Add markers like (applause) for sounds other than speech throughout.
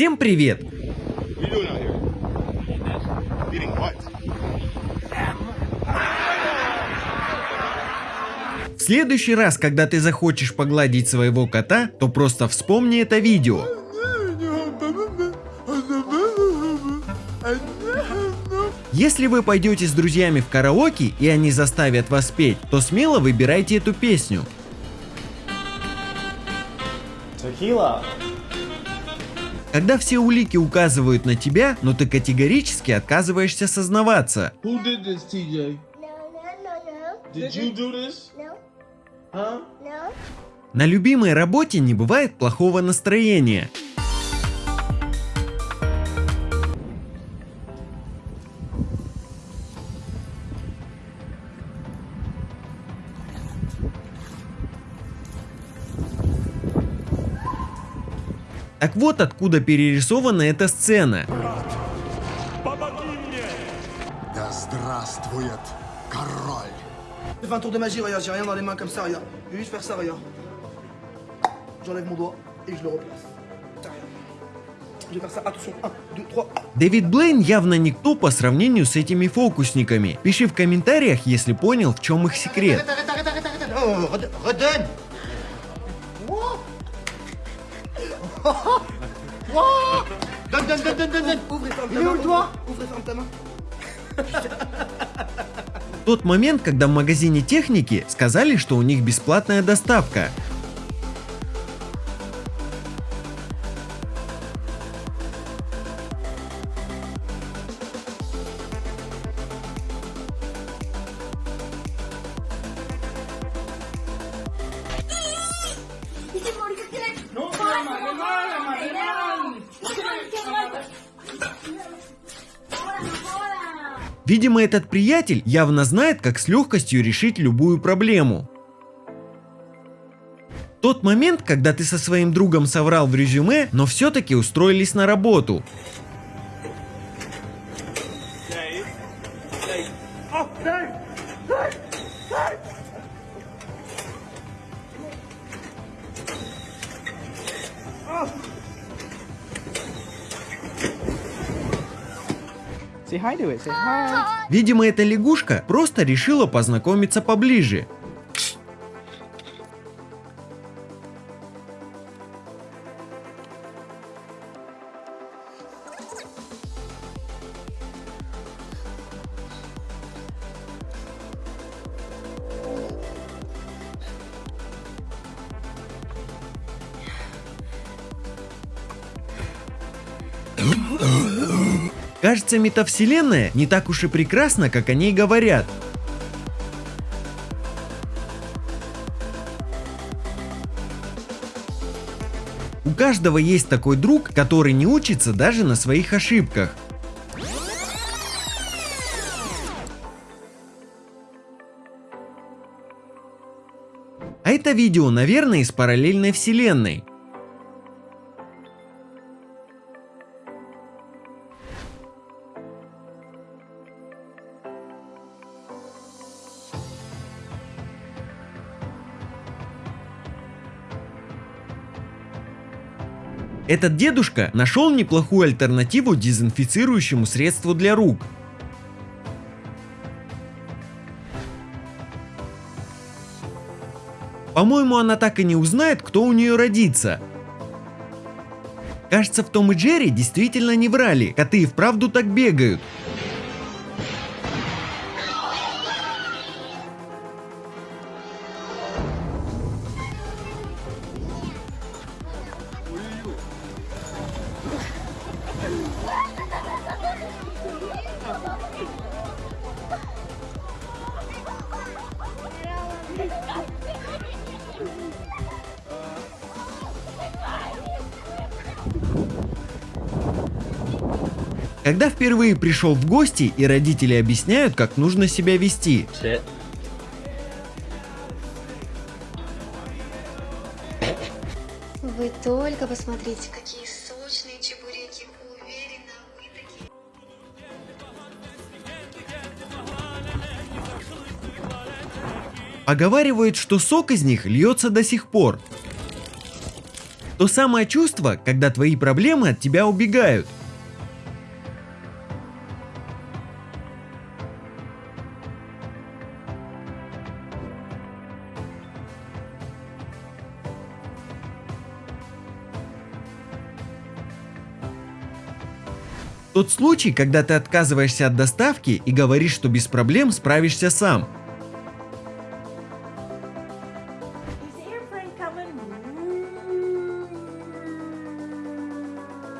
Всем привет! В следующий раз, когда ты захочешь погладить своего кота, то просто вспомни это видео. Если вы пойдете с друзьями в караоке и они заставят вас петь, то смело выбирайте эту песню. Tequila. Когда все улики указывают на тебя, но ты категорически отказываешься сознаваться. Who did this, TJ? No, no, no, no. Did you do this? No, Huh? no. На любимой работе не бывает плохого настроения. Так вот откуда перерисована эта сцена. Да здравствует король! Je fais un tour de magie, regarde, j'ai rien dans les mains comme ça, regarde. Je vais juste faire ça, regarde. J'enlève mon doigt et je le replace. Ça, regarde. Je vais faire ça, attention, 1, 2, 3. Дэвид Блейн явно никто по сравнению с этими фокусниками. Пиши в комментариях, если понял, в чем их секрет. Donne, donne, donne, donne, donne, donne. Ouvre et ferme ta main. Ouvre et ferme ta main. Тот момент, когда в магазине техники сказали, что у них бесплатная доставка. Видимо, этот приятель явно знает, как с легкостью решить любую проблему. Тот момент, когда ты со своим другом соврал в резюме, но все-таки устроились на работу. Видимо, эта лягушка просто решила познакомиться поближе. Кажется, метавселенная не так уж и прекрасна, как о ней говорят. У каждого есть такой друг, который не учится даже на своих ошибках. А это видео, наверное, из параллельной вселенной. Этот дедушка нашел неплохую альтернативу дезинфицирующему средству для рук. По-моему, она так и не узнает, кто у нее родится. Кажется, в Том и Джерри действительно не врали, коты и вправду так бегают. Когда впервые пришел в гости и родители объясняют, как нужно себя вести. Вы только посмотрите, какие сочные чебуреки. Уверена, вы такие Поговаривают, что сок из них льется до сих пор. То самое чувство, когда твои проблемы от тебя убегают. Тот случай, когда ты отказываешься от доставки и говоришь, что без проблем справишься сам.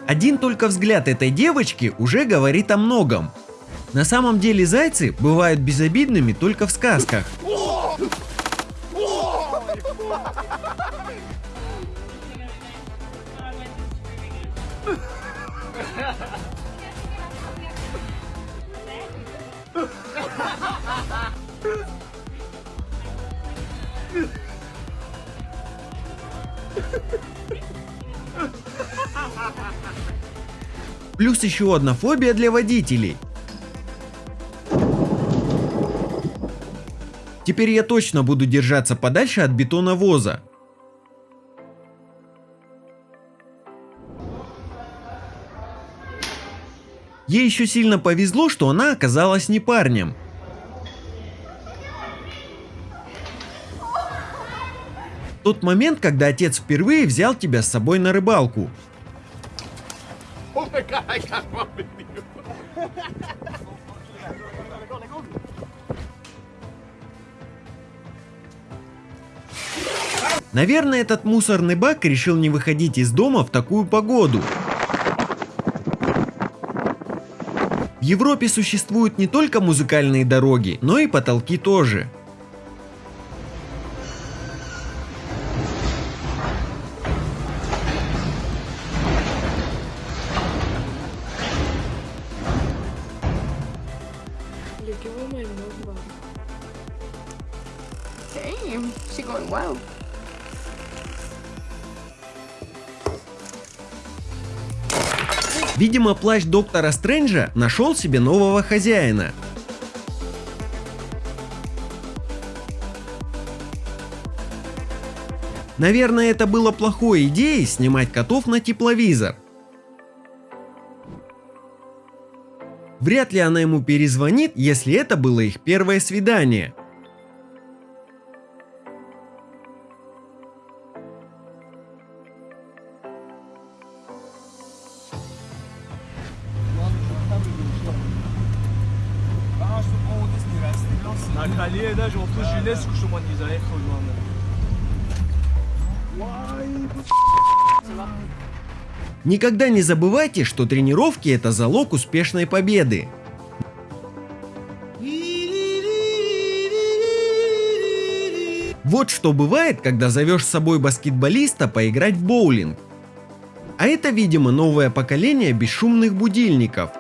Один только взгляд этой девочки уже говорит о многом. На самом деле зайцы бывают безобидными только в сказках. Плюс еще одна фобия для водителей. Теперь я точно буду держаться подальше от бетоновоза. Ей еще сильно повезло, что она оказалась не парнем. Тот момент, когда отец впервые взял тебя с собой на рыбалку. Наверное, этот мусорный бак решил не выходить из дома в такую погоду. В Европе существуют не только музыкальные дороги, но и потолки тоже. Видимо, плащ доктора Стрэнджа нашел себе нового хозяина. Наверное, это было плохой идеей снимать котов на тепловизор. Вряд ли она ему перезвонит, если это было их первое свидание. Никогда не забывайте, что тренировки это залог успешной победы. Вот что бывает, когда зовешь с собой баскетболиста поиграть в боулинг. А это, видимо, новое поколение бесшумных будильников.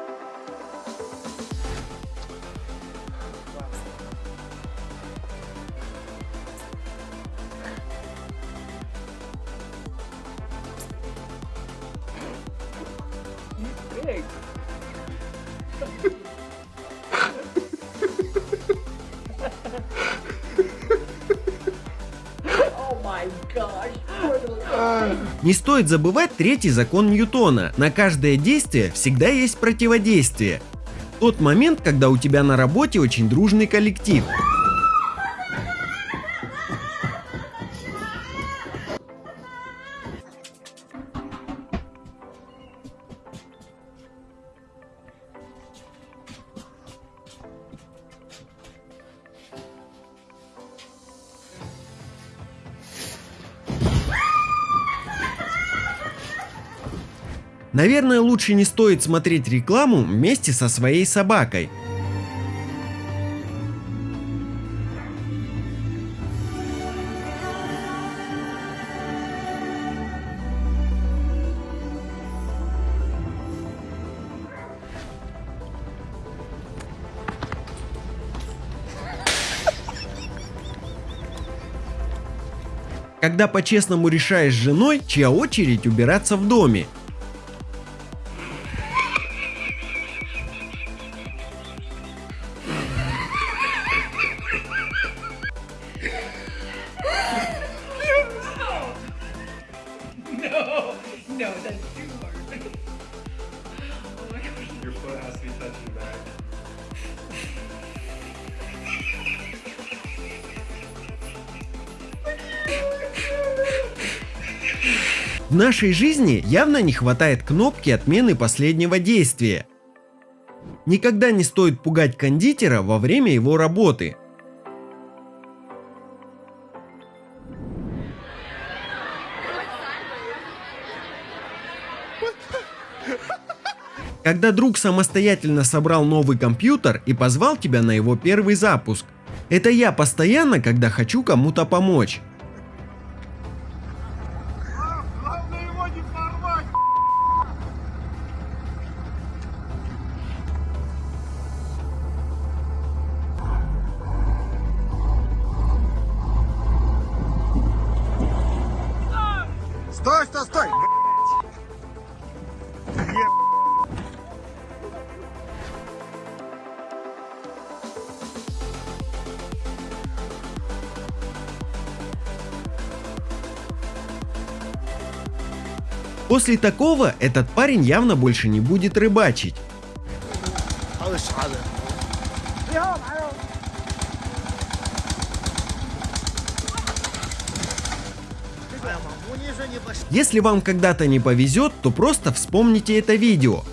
Стоит забывать третий закон Ньютона. На каждое действие всегда есть противодействие. Тот момент, когда у тебя на работе очень дружный коллектив. Наверное, лучше не стоит смотреть рекламу вместе со своей собакой. Когда по-честному решаешь с женой, чья очередь убираться в доме. Нашей жизни явно не хватает кнопки отмены последнего действия. Никогда не стоит пугать кондитера во время его работы. Когда друг самостоятельно собрал новый компьютер и позвал тебя на его первый запуск. Это я постоянно, когда хочу кому-то помочь. После такого этот парень явно больше не будет рыбачить. Если вам когда-то не повезет, то просто вспомните это видео.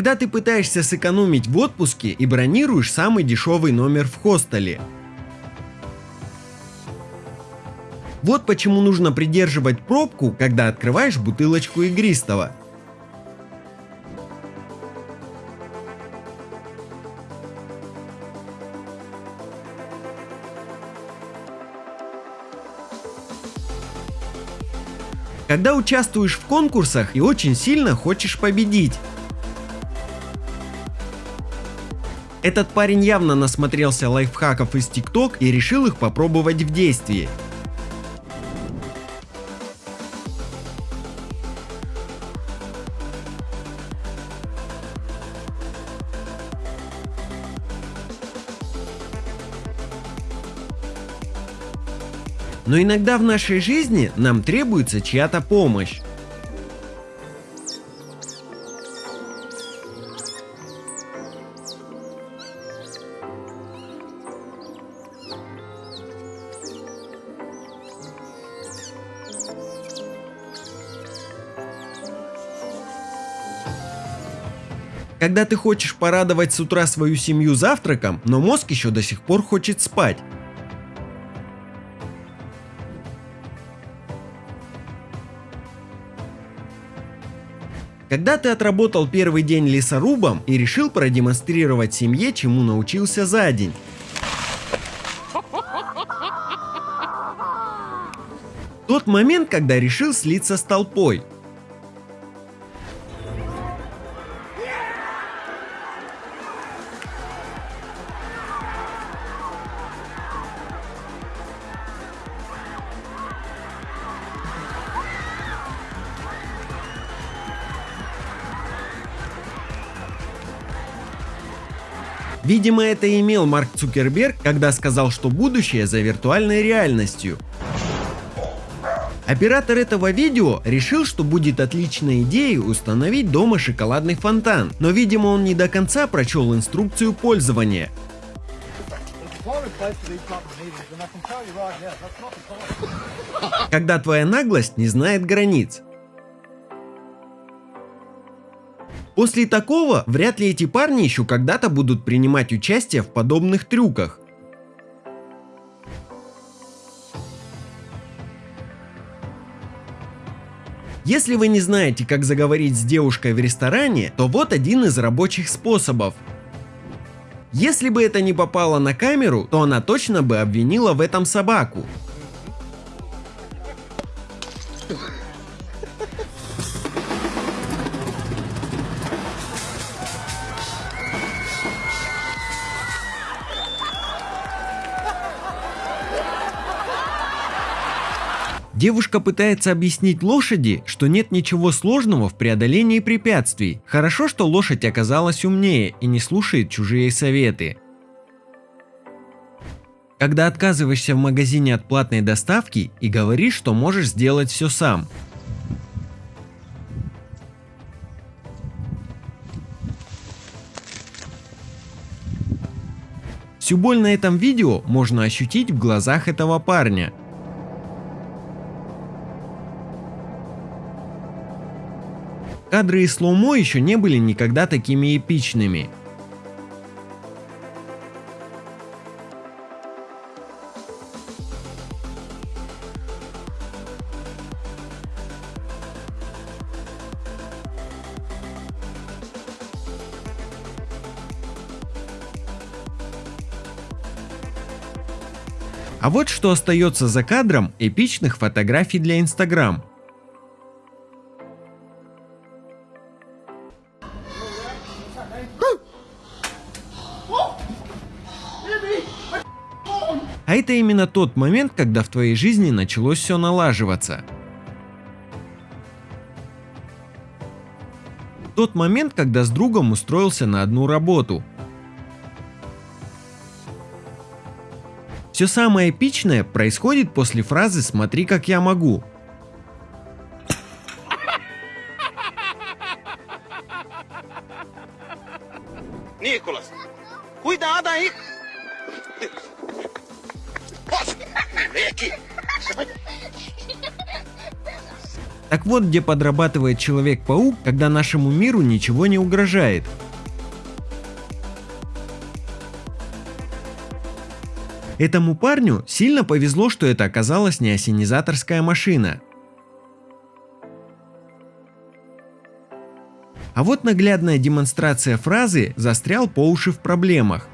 Когда ты пытаешься сэкономить в отпуске и бронируешь самый дешевый номер в хостеле. Вот почему нужно придерживать пробку, когда открываешь бутылочку игристого. Когда участвуешь в конкурсах и очень сильно хочешь победить. Этот парень явно насмотрелся лайфхаков из ТикТок и решил их попробовать в действии. Но иногда в нашей жизни нам требуется чья-то помощь. Когда ты хочешь порадовать с утра свою семью завтраком, но мозг еще до сих пор хочет спать. Когда ты отработал первый день лесорубом и решил продемонстрировать семье, чему научился за день. Тот момент, когда решил слиться с толпой. Видимо, это имел Марк Цукерберг, когда сказал, что будущее за виртуальной реальностью. Оператор этого видео решил, что будет отличной идеей установить дома шоколадный фонтан, но видимо он не до конца прочел инструкцию пользования. Когда твоя наглость не знает границ. После такого, вряд ли эти парни еще когда-то будут принимать участие в подобных трюках. Если вы не знаете, как заговорить с девушкой в ресторане, то вот один из рабочих способов. Если бы это не попало на камеру, то она точно бы обвинила в этом собаку. Девушка пытается объяснить лошади, что нет ничего сложного в преодолении препятствий. Хорошо, что лошадь оказалась умнее и не слушает чужие советы. Когда отказываешься в магазине от платной доставки и говоришь, что можешь сделать все сам. Всю боль на этом видео можно ощутить в глазах этого парня. Кадры из слоумо еще не были никогда такими эпичными. А вот что остается за кадром эпичных фотографий для Инстаграм. А это именно тот момент, когда в твоей жизни началось все налаживаться. Тот момент, когда с другом устроился на одну работу. Все самое эпичное происходит после фразы «смотри, как я могу». Nicolas, cuidado aí. Так вот, где подрабатывает Человек-паук, когда нашему миру ничего не угрожает. Этому парню сильно повезло, что это оказалась не осенизаторская машина. А вот наглядная демонстрация фразы «застрял по уши в проблемах».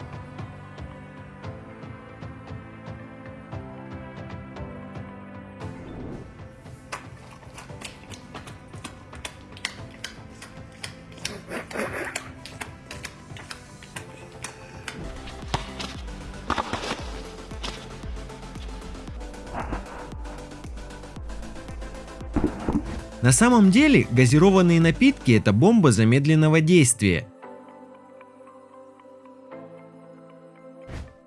Самом деле газированные напитки это бомба замедленного действия.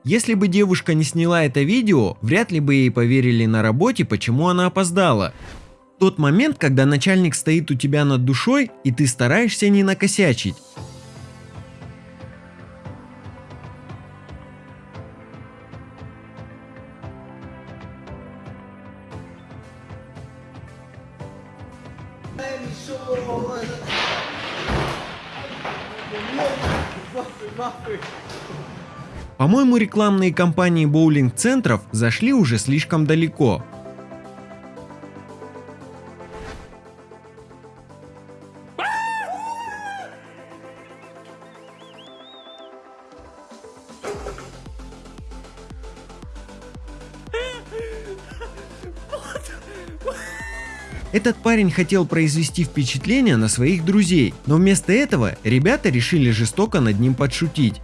Если бы девушка не сняла это видео, вряд ли бы ей поверили на работе, почему она опоздала. Тот момент, когда начальник стоит у тебя над душой, и ты стараешься не накосячить. По-моему, рекламные кампании боулинг-центров зашли уже слишком далеко. Этот парень хотел произвести впечатление на своих друзей, но вместо этого ребята решили жестоко над ним подшутить.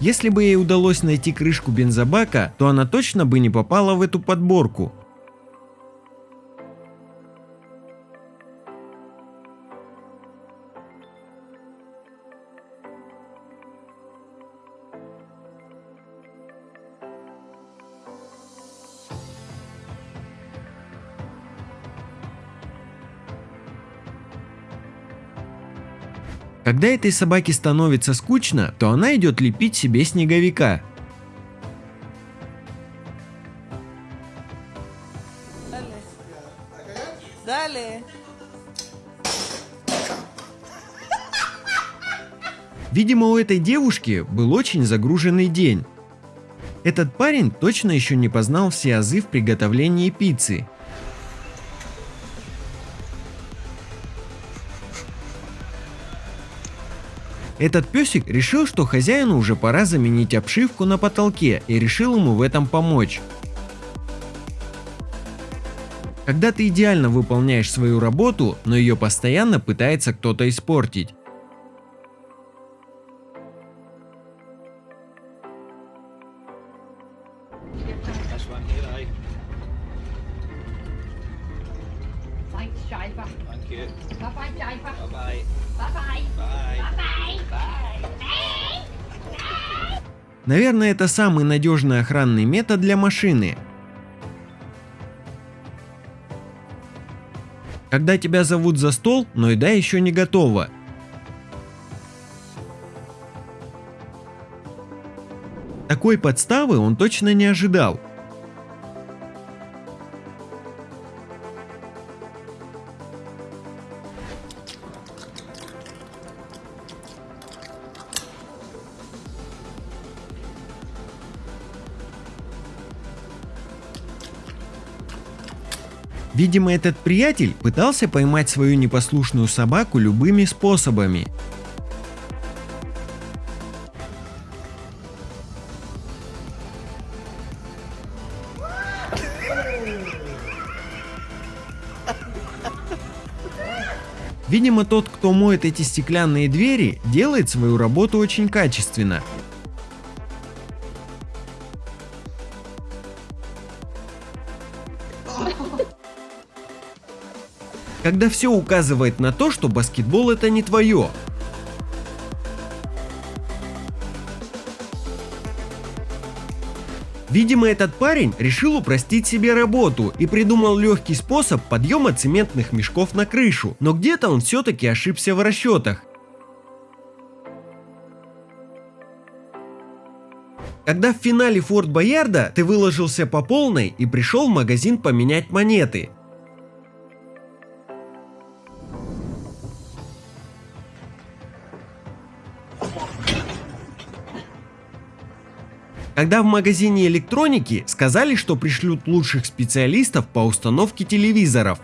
Если бы ей удалось найти крышку бензобака, то она точно бы не попала в эту подборку. Когда этой собаке становится скучно, то она идет лепить себе снеговика. Видимо, у этой девушки был очень загруженный день. Этот парень точно еще не познал все азы в приготовлении пиццы. Этот песик решил, что хозяину уже пора заменить обшивку на потолке и решил ему в этом помочь. Когда ты идеально выполняешь свою работу, но ее постоянно пытается кто-то испортить. Наверное, это самый надежный охранный метод для машины. Когда тебя зовут за стол, но еда еще не готова. Такой подставы он точно не ожидал. Видимо, этот приятель пытался поймать свою непослушную собаку любыми способами. Видимо, тот, кто моет эти стеклянные двери, делает свою работу очень качественно. Когда все указывает на то, что баскетбол это не твое. Видимо, этот парень решил упростить себе работу и придумал легкий способ подъема цементных мешков на крышу, но где-то он все-таки ошибся в расчетах. Когда в финале Форт Боярда ты выложился по полной и пришел в магазин поменять монеты. Когда в магазине электроники сказали, что пришлют лучших специалистов по установке телевизоров.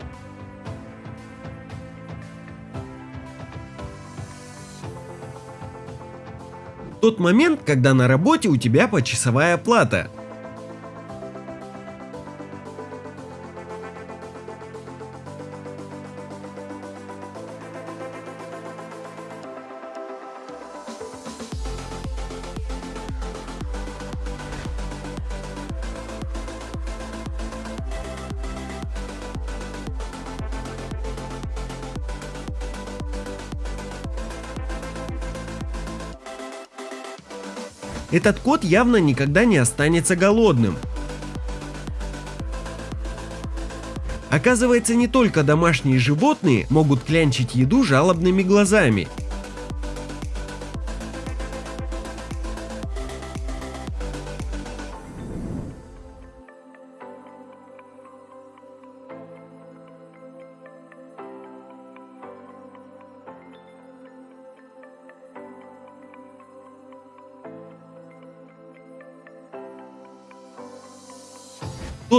Тот момент, когда на работе у тебя почасовая плата. Этот кот явно никогда не останется голодным. Оказывается, не только домашние животные могут клянчить еду жалобными глазами.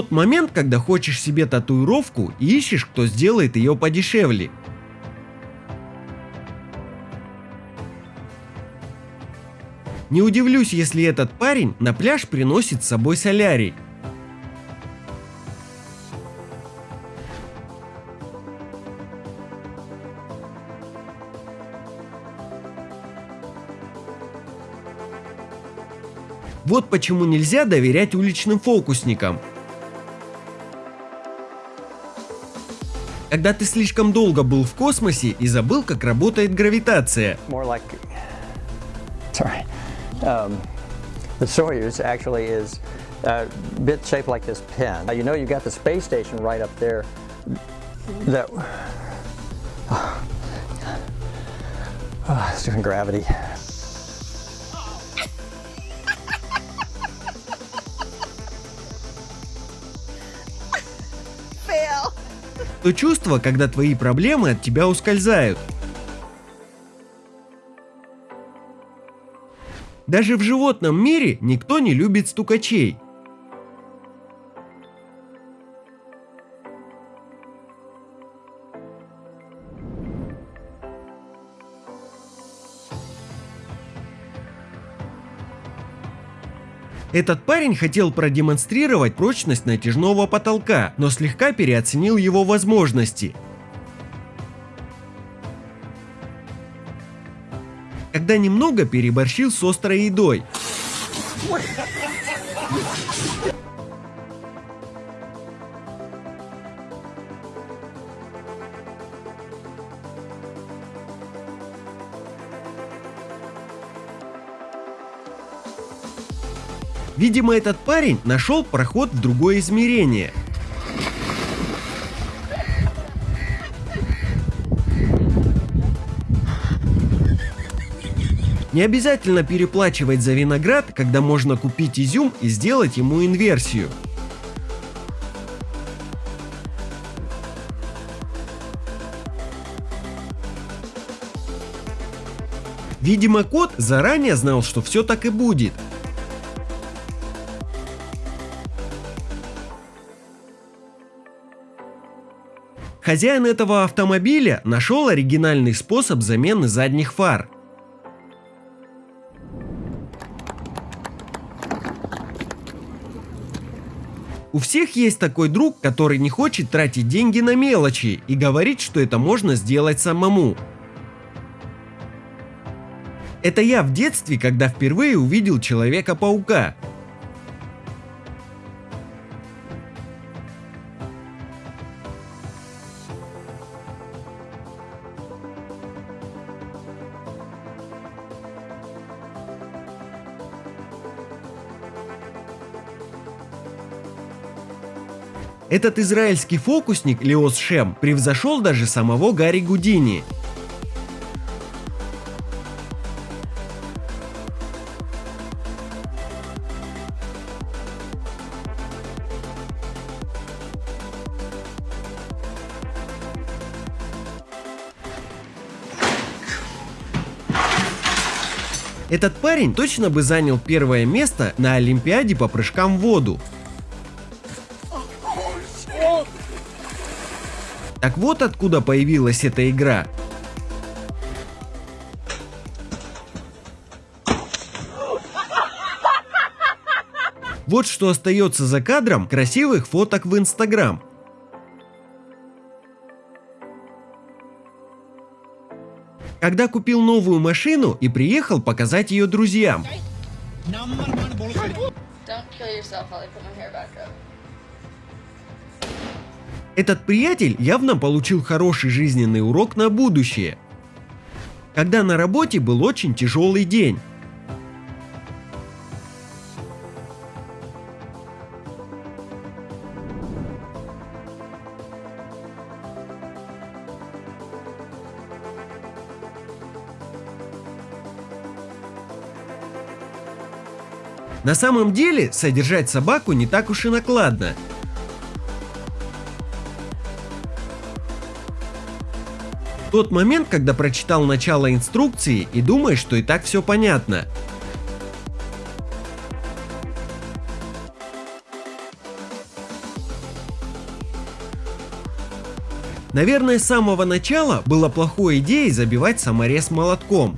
Тот момент, когда хочешь себе татуировку и ищешь, кто сделает ее подешевле. Не удивлюсь, если этот парень на пляж приносит с собой солярий. Вот почему нельзя доверять уличным фокусникам. Когда ты слишком долго был в космосе и забыл, как работает гравитация. um, oh, it's doing gravity То чувство, когда твои проблемы от тебя ускользают. Даже в животном мире никто не любит стукачей. Этот парень хотел продемонстрировать прочность натяжного потолка, но слегка переоценил его возможности. Когда немного переборщил с острой едой. Видимо, этот парень нашел проход в другое измерение. Не обязательно переплачивать за виноград, когда можно купить изюм и сделать ему инверсию. Видимо, кот заранее знал, что все так и будет. Хозяин этого автомобиля нашел оригинальный способ замены задних фар. У всех есть такой друг, который не хочет тратить деньги на мелочи и говорит, что это можно сделать самому. Это я в детстве, когда впервые увидел Человека-паука. Этот израильский фокусник Леос Шем превзошел даже самого Гарри Гудини. Этот парень точно бы занял первое место на Олимпиаде по прыжкам в воду. Так вот откуда появилась эта игра. Вот что остается за кадром красивых фоток в Инстаграм. Когда купил новую машину и приехал показать ее друзьям. Don't kill yourself while I put my hair back up. Этот приятель явно получил хороший жизненный урок на будущее. Когда на работе был очень тяжелый день. На самом деле, содержать собаку не так уж и накладно. Тот момент, когда прочитал начало инструкции и думаешь, что и так все понятно. Наверное, с самого начала было плохой идеей забивать саморез молотком.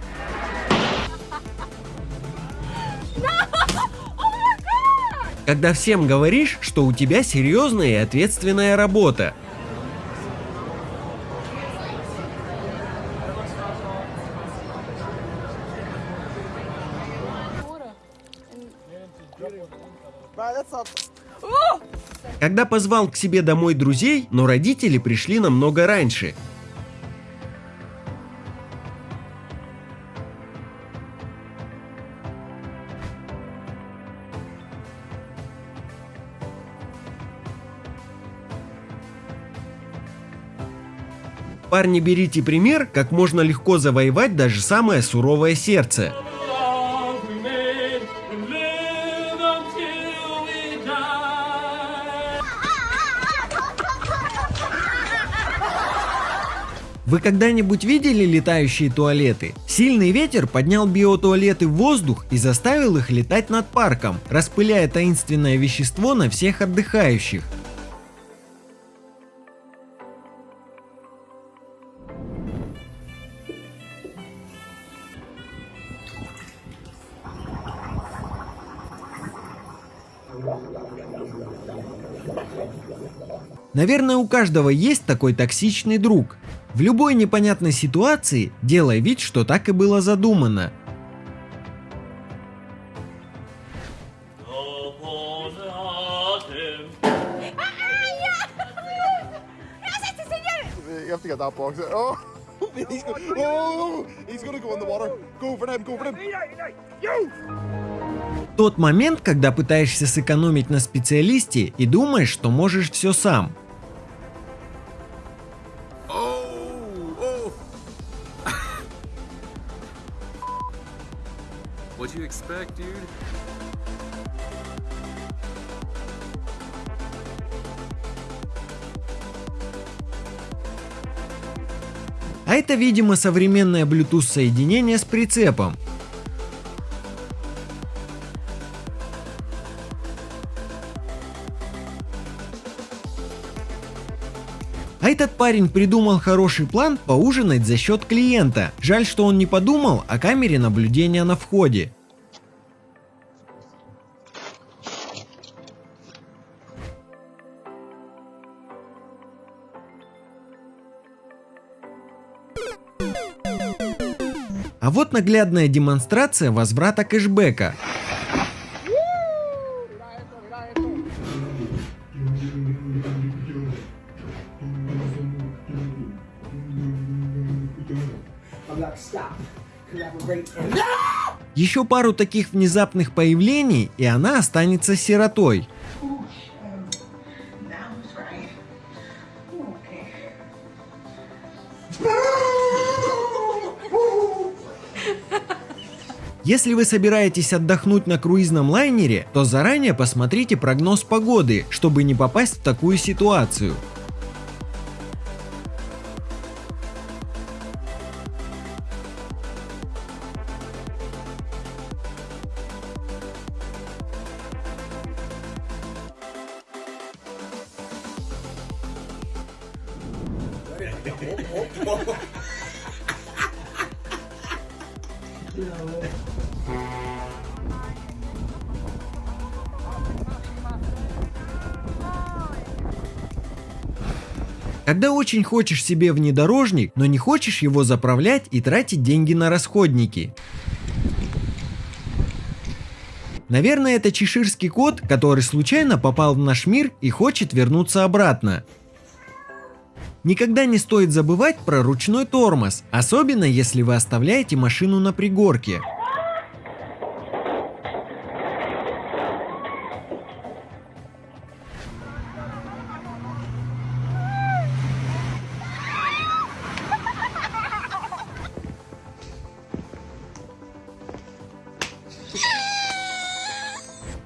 (laughs) Когда всем говоришь, что у тебя серьезная и ответственная работа. Когда позвал к себе домой друзей, но родители пришли намного раньше. Парни, берите пример, как можно легко завоевать даже самое суровое сердце. Вы когда-нибудь видели летающие туалеты? Сильный ветер поднял биотуалеты в воздух и заставил их летать над парком, распыляя таинственное вещество на всех отдыхающих. Наверное, у каждого есть такой токсичный друг. В любой непонятной ситуации делай вид, что так и было задумано. You have to get that box. (laughs) Oh, he's go- oh, he's gonna go in the water. Go for him. Go for him. Тот момент, когда пытаешься сэкономить на специалисте и думаешь, что можешь все сам. Это, видимо, современное Bluetooth соединение с прицепом. А этот парень придумал хороший план поужинать за счет клиента. Жаль, что он не подумал о камере наблюдения на входе. А вот наглядная демонстрация возврата кэшбэка. Еще пару таких внезапных появлений, и она останется сиротой. Если вы собираетесь отдохнуть на круизном лайнере, то заранее посмотрите прогноз погоды, чтобы не попасть в такую ситуацию. Когда очень хочешь себе внедорожник, но не хочешь его заправлять и тратить деньги на расходники. Наверное, это чеширский кот, который случайно попал в наш мир и хочет вернуться обратно. Никогда не стоит забывать про ручной тормоз, особенно если вы оставляете машину на пригорке.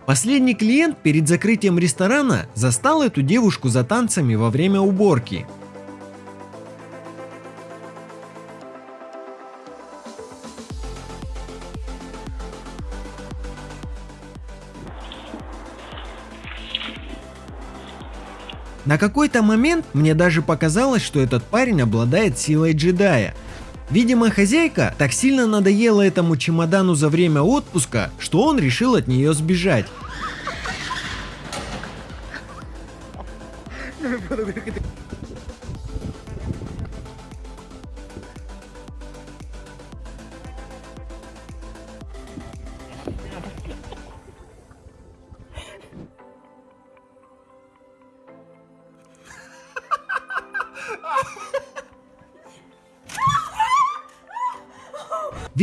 Последний клиент перед закрытием ресторана застал эту девушку за танцами во время уборки. На какой-то момент мне даже показалось, что этот парень обладает силой джедая. Видимо, хозяйка так сильно надоела этому чемодану за время отпуска, что он решил от нее сбежать.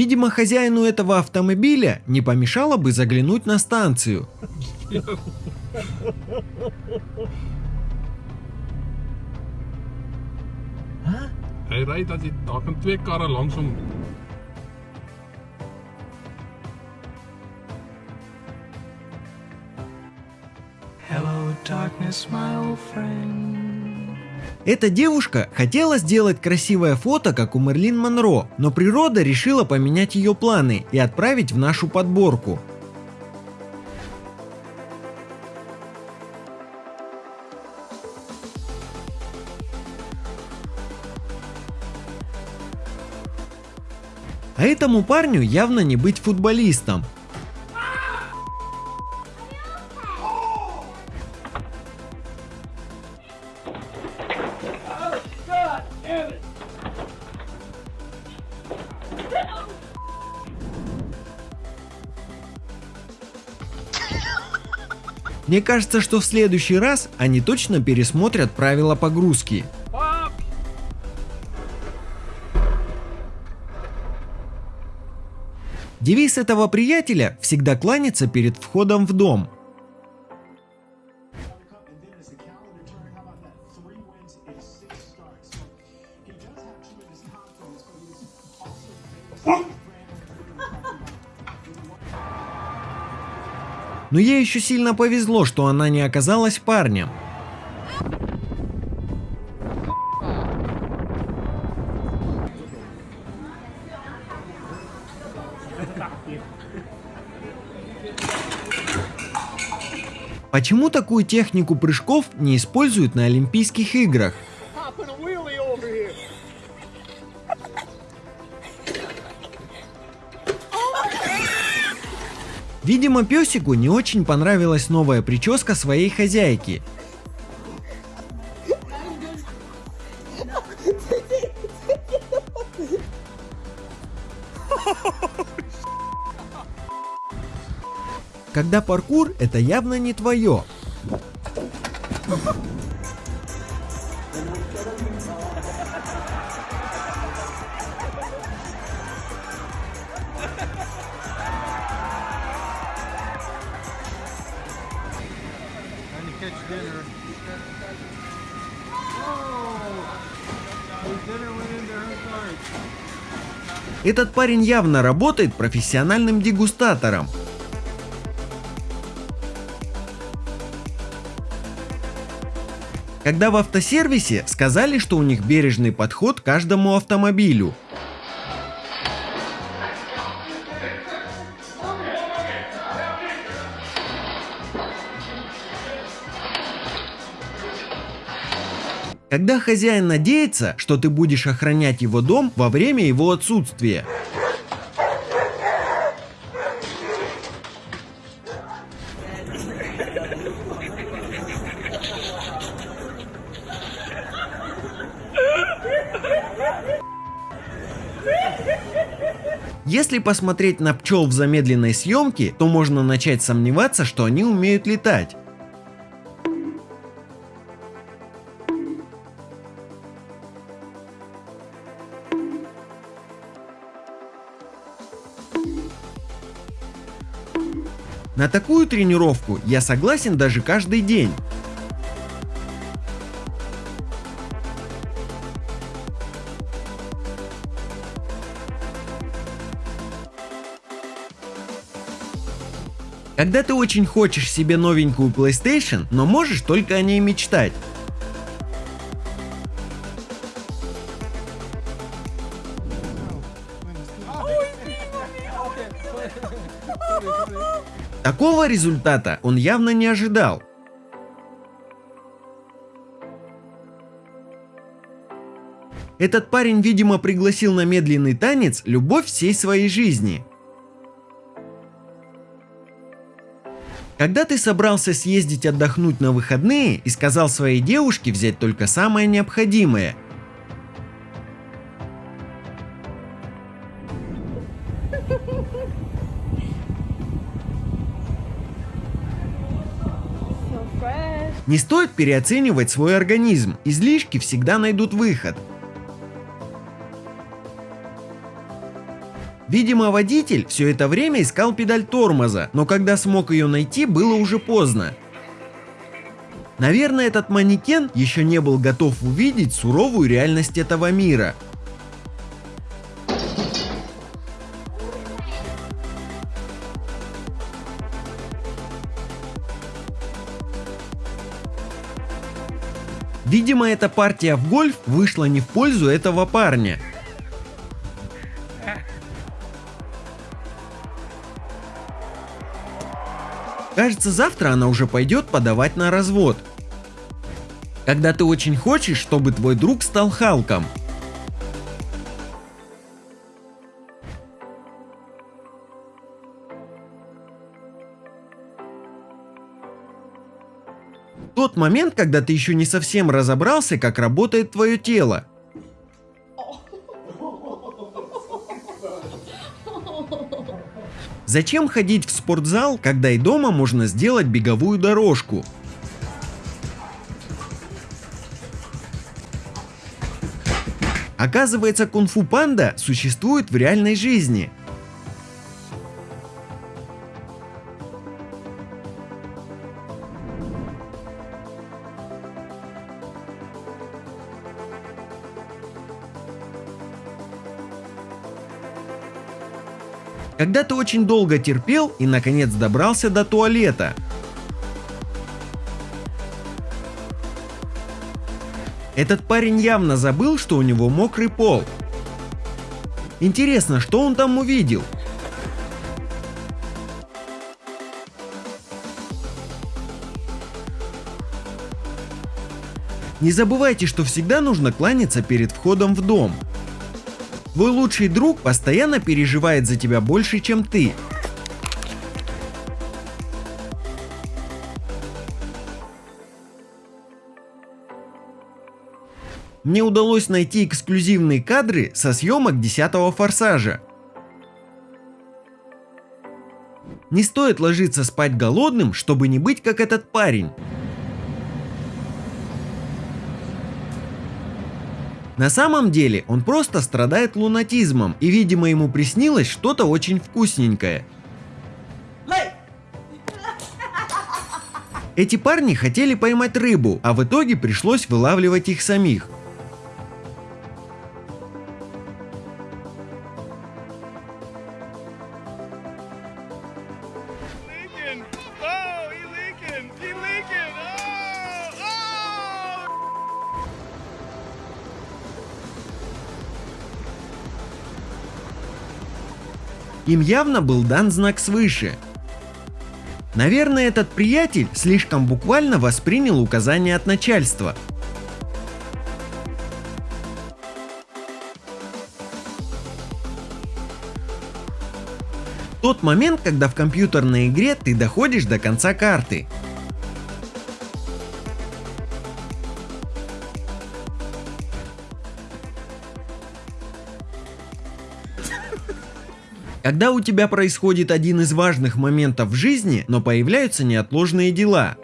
Видимо, хозяину этого автомобиля не помешало бы заглянуть на станцию. Hij rijdt als hij talking twee karren langsom. Hello, darkness, my old friend. Эта девушка хотела сделать красивое фото, как у Мерлин Монро, но природа решила поменять ее планы и отправить в нашу подборку. А этому парню явно не быть футболистом. Мне кажется, что в следующий раз они точно пересмотрят правила погрузки. Девиз этого приятеля всегда кланяться перед входом в дом. Но ей еще сильно повезло, что она не оказалась парнем. Почему такую технику прыжков не используют на Олимпийских играх? Видимо, песику не очень понравилась новая прическа своей хозяйки. Когда паркур это явно не твое. Этот парень явно работает профессиональным дегустатором. Когда в автосервисе сказали, что у них бережный подход к каждому автомобилю. Когда хозяин надеется, что ты будешь охранять его дом во время его отсутствия. Если посмотреть на пчел в замедленной съемке, то можно начать сомневаться, что они умеют летать. На такую тренировку я согласен даже каждый день. Когда ты очень хочешь себе новенькую PlayStation, но можешь только о ней мечтать. Такого результата он явно не ожидал. Этот парень, видимо, пригласил на медленный танец любовь всей своей жизни. Когда ты собрался съездить отдохнуть на выходные и сказал своей девушке взять только самое необходимое. Не стоит переоценивать свой организм, излишки всегда найдут выход. Видимо, водитель все это время искал педаль тормоза, но когда смог ее найти, было уже поздно. Наверное, этот манекен еще не был готов увидеть суровую реальность этого мира. Видимо, эта партия в гольф вышла не в пользу этого парня. Кажется, завтра она уже пойдет подавать на развод. Когда ты очень хочешь, чтобы твой друг стал Халком. Момент, когда ты еще не совсем разобрался, как работает твое тело. Зачем ходить в спортзал, когда и дома можно сделать беговую дорожку? Оказывается, кунг-фу панда существует в реальной жизни. Когда ты очень долго терпел и наконец добрался до туалета. Этот парень явно забыл, что у него мокрый пол. Интересно, что он там увидел? Не забывайте, что всегда нужно кланяться перед входом в дом. Твой лучший друг постоянно переживает за тебя больше, чем ты. Мне удалось найти эксклюзивные кадры со съемок 10 форсажа. Не стоит ложиться спать голодным, чтобы не быть как этот парень. На самом деле он просто страдает лунатизмом и видимо ему приснилось что-то очень вкусненькое. Эти парни хотели поймать рыбу, а в итоге пришлось вылавливать их самих. Им явно был дан знак свыше. Наверное, этот приятель слишком буквально воспринял указания от начальства. Тот момент, когда в компьютерной игре ты доходишь до конца карты. Когда у тебя происходит один из важных моментов в жизни, но появляются неотложные дела.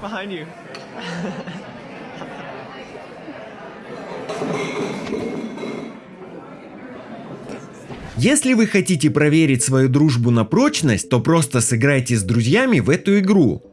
Behind. Если вы хотите проверить свою дружбу на прочность, то просто сыграйте с друзьями в эту игру.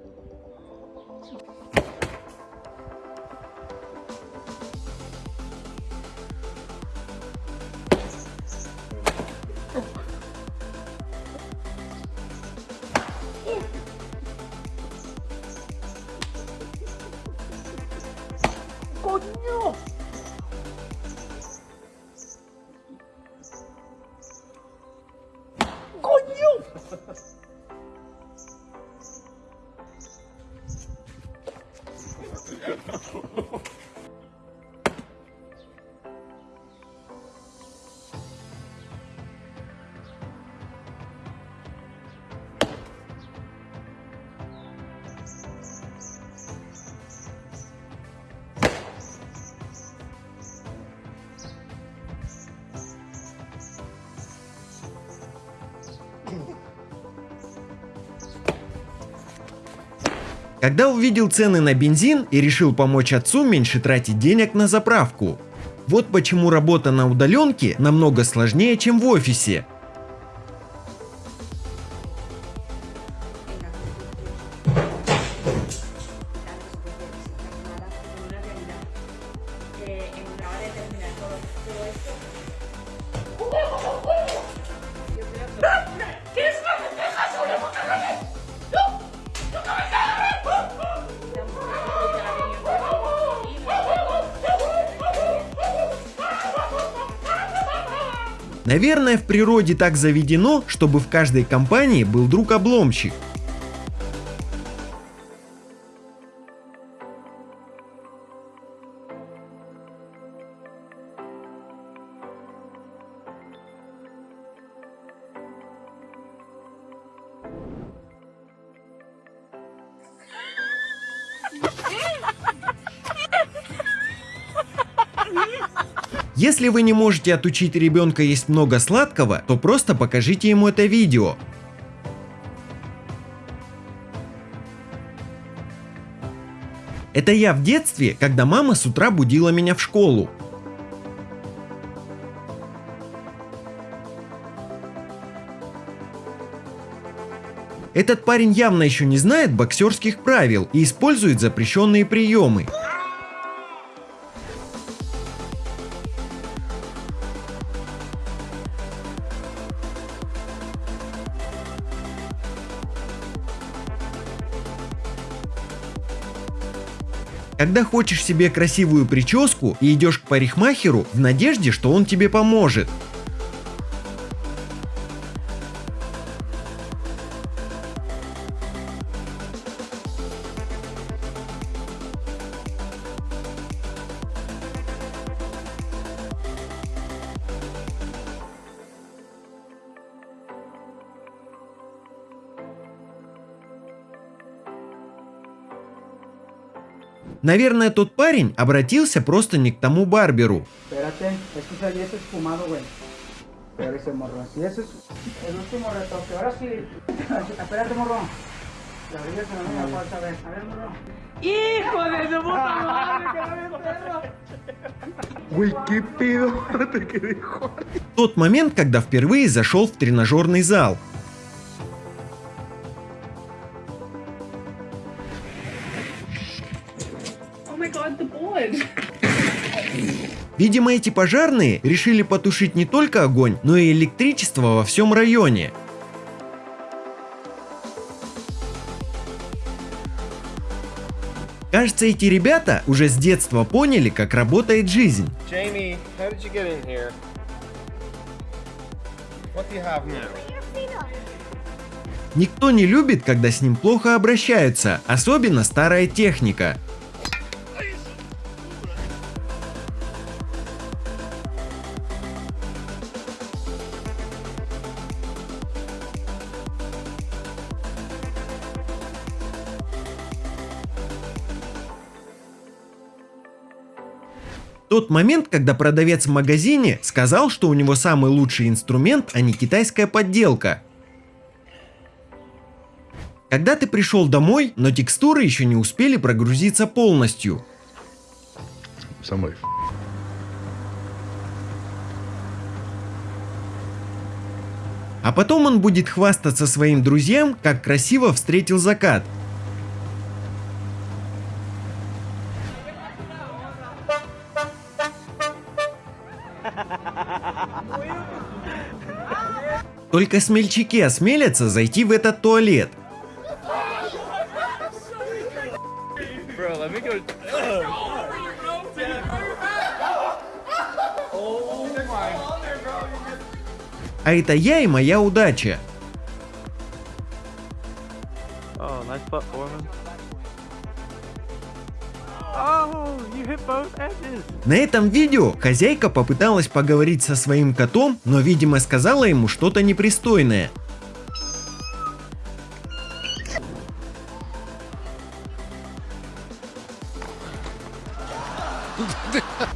Когда увидел цены на бензин и решил помочь отцу меньше тратить денег на заправку. Вот почему работа на удаленке намного сложнее, чем в офисе. Наверное, в природе так заведено, чтобы в каждой компании был друг-обломщик. Если вы не можете отучить ребенка есть много сладкого, то просто покажите ему это видео. Это я в детстве, когда мама с утра будила меня в школу. Этот парень явно еще не знает боксерских правил и использует запрещенные приемы. Когда хочешь себе красивую прическу и идешь к парикмахеру в надежде, что он тебе поможет. Наверное, тот парень обратился просто не к тому барберу. Тот момент, когда впервые зашел в тренажерный зал. My god, the board. Видимо, эти пожарные решили потушить не только огонь, но и электричество во всем районе. Кажется, эти ребята уже с детства поняли, как работает жизнь. Jamie, how did you get in here? What do you have now? Никто не любит, когда с ним плохо обращаются, особенно старая техника. Тот момент, когда продавец в магазине сказал, что у него самый лучший инструмент, а не китайская подделка. Когда ты пришел домой, но текстуры еще не успели прогрузиться полностью. Somebody А потом он будет хвастаться своим друзьям, как красиво встретил закат. Только смельчаки осмелятся зайти в этот туалет. А это я и моя удача. Oh, nice На этом видео хозяйка попыталась поговорить со своим котом, но видимо сказала ему что-то непристойное.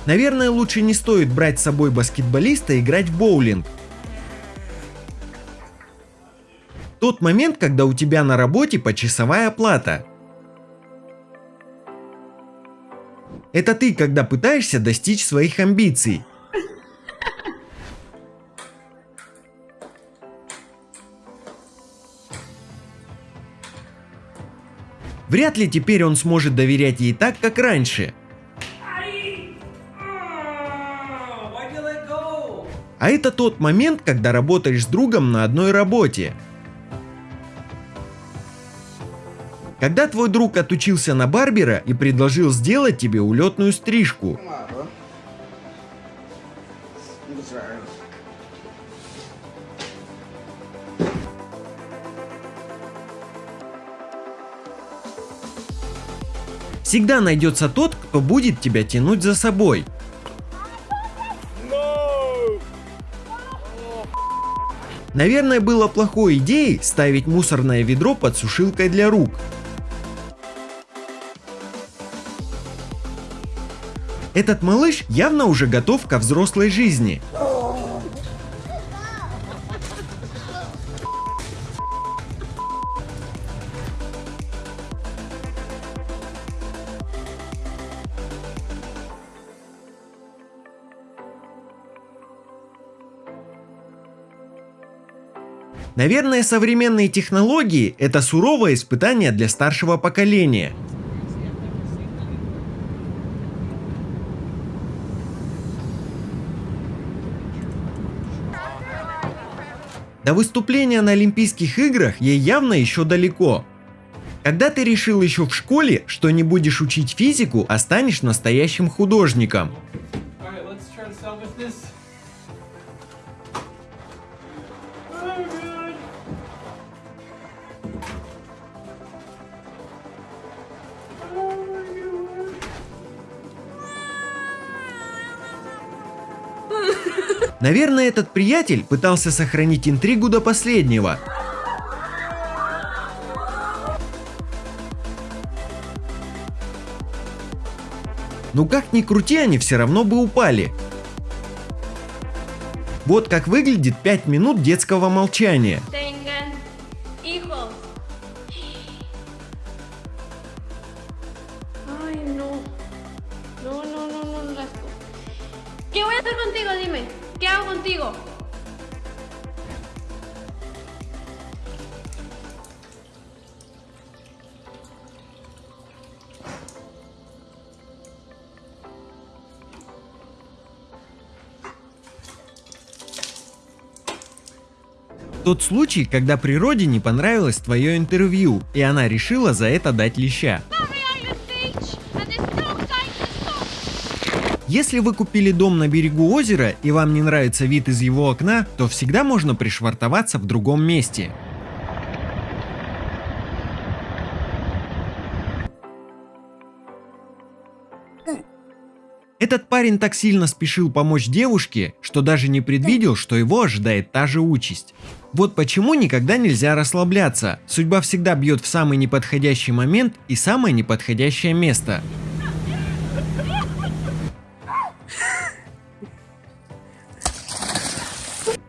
Наверное, лучше не стоит брать с собой баскетболиста и играть в боулинг. Тот момент, когда у тебя на работе почасовая плата. Это ты, когда пытаешься достичь своих амбиций. Вряд ли теперь он сможет доверять ей так, как раньше. А это тот момент, когда работаешь с другом на одной работе. Когда твой друг отучился на барбера и предложил сделать тебе улетную стрижку. Всегда найдется тот, кто будет тебя тянуть за собой. Наверное, было плохой идеей ставить мусорное ведро под сушилкой для рук. Этот малыш явно уже готов ко взрослой жизни. Наверное, современные технологии – это суровое испытание для старшего поколения. До выступления на Олимпийских играх ей явно еще далеко. Когда ты решил еще в школе, что не будешь учить физику, а станешь настоящим художником? Наверное, этот приятель пытался сохранить интригу до последнего. Ну как ни крути, они все равно бы упали. Вот как выглядит 5 минут детского молчания. Тот случай, когда природе не понравилось твое интервью, и она решила за это дать леща. Если вы купили дом на берегу озера и вам не нравится вид из его окна, то всегда можно пришвартоваться в другом месте. Этот парень так сильно спешил помочь девушке, что даже не предвидел, что его ожидает та же участь. Вот почему никогда нельзя расслабляться. Судьба всегда бьет в самый неподходящий момент и самое неподходящее место.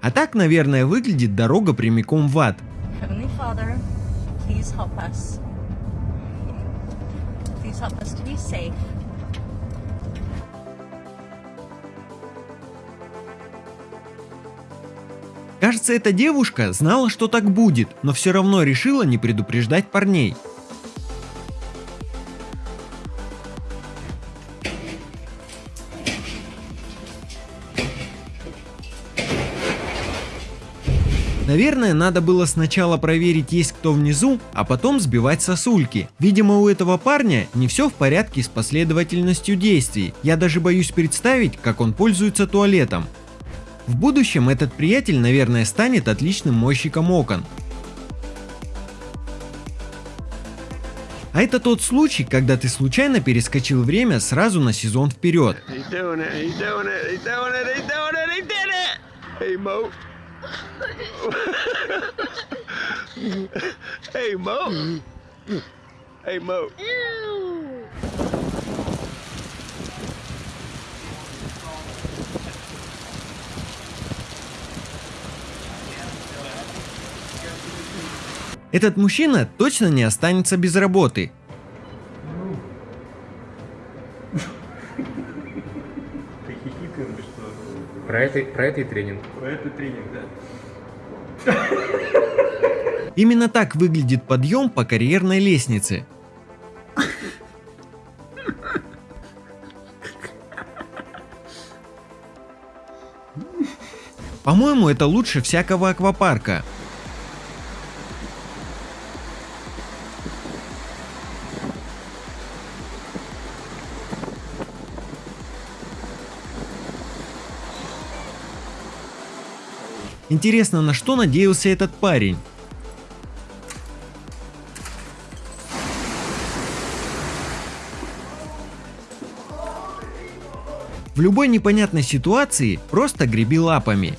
А так, наверное, выглядит дорога прямиком в ад. Please help us to be safe. Кажется, эта девушка знала, что так будет, но все равно решила не предупреждать парней. Наверное, надо было сначала проверить, есть кто внизу, а потом сбивать сосульки. Видимо, у этого парня не все в порядке с последовательностью действий. Я даже боюсь представить, как он пользуется туалетом. В будущем этот приятель, наверное, станет отличным мойщиком окон. А это тот случай, когда ты случайно перескочил время сразу на сезон вперед. (laughs) Hey, Mo. hey, Mo. Hey, Mo. Этот мужчина точно не останется без работы. Про это, про это и тренинг. Про это тренинг, да. Именно так выглядит подъем по карьерной лестнице. По-моему, это лучше всякого аквапарка. Интересно, на что надеялся этот парень? В любой непонятной ситуации просто греби лапами.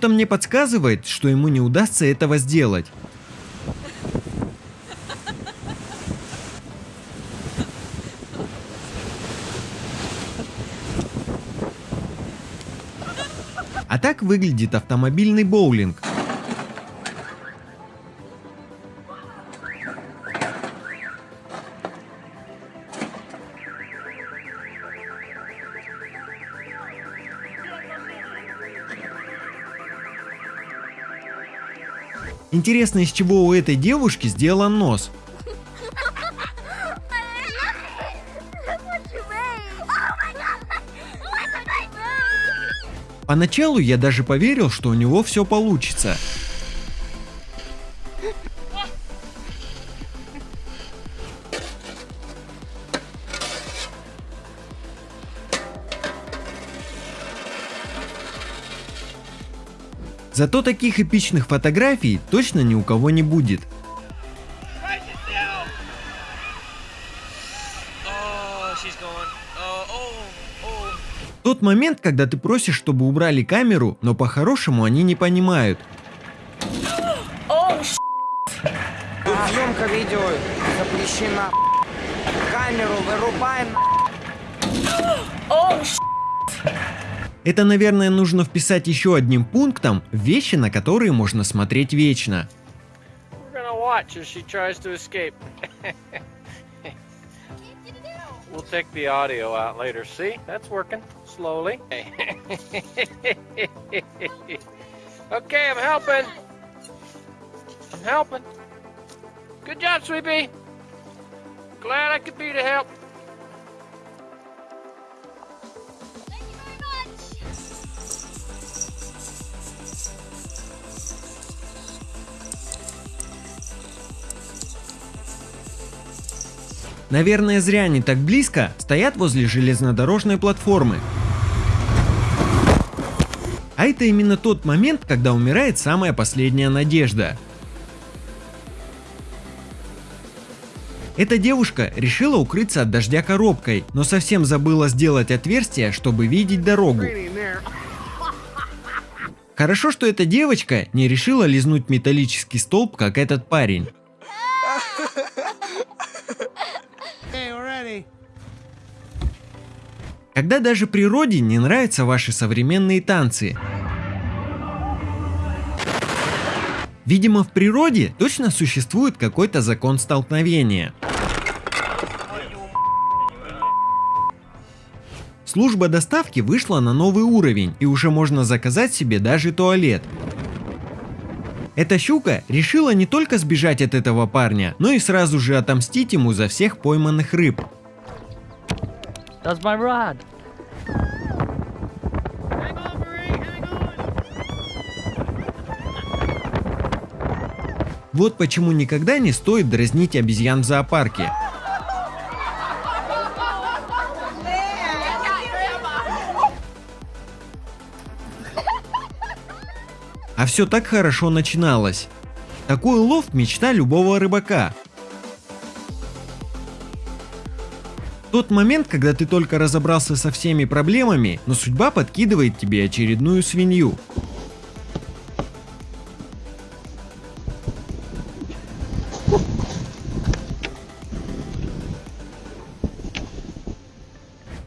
Что-то мне подсказывает, что ему не удастся этого сделать. А так выглядит автомобильный боулинг. Интересно, из чего у этой девушки сделан нос? Поначалу я даже поверил, что у него все получится. Зато таких эпичных фотографий точно ни у кого не будет. Тот момент, когда ты просишь, чтобы убрали камеру, но по-хорошему они не понимают. Тут съемка видео запрещена. Камеру вырубаем. Это, наверное, нужно вписать еще одним пунктом вещи, на которые можно смотреть вечно. Glad I could be to help. Наверное, зря они так близко стоят возле железнодорожной платформы. А это именно тот момент, когда умирает самая последняя надежда. Эта девушка решила укрыться от дождя коробкой, но совсем забыла сделать отверстие, чтобы видеть дорогу. Хорошо, что эта девочка не решила лизнуть металлический столб, как этот парень. Когда даже природе не нравятся ваши современные танцы. Видимо, в природе точно существует какой-то закон столкновения. Служба доставки вышла на новый уровень и уже можно заказать себе даже туалет. Эта щука решила не только сбежать от этого парня, но и сразу же отомстить ему за всех пойманных рыб. That's my rod. Вот почему никогда не стоит дразнить обезьян в зоопарке. А все так хорошо начиналось. Такой улов – мечта любого рыбака. Тот момент, когда ты только разобрался со всеми проблемами, но судьба подкидывает тебе очередную свинью.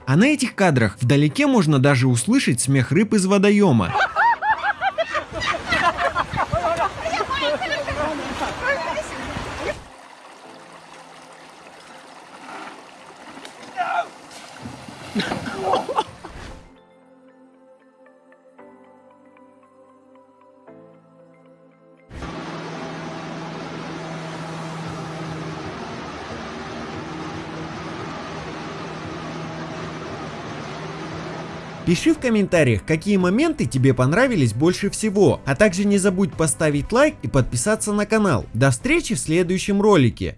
А на этих кадрах вдалеке можно даже услышать смех рыб из водоема. Пиши в комментариях, какие моменты тебе понравились больше всего, а также не забудь поставить лайк и подписаться на канал. До встречи в следующем ролике.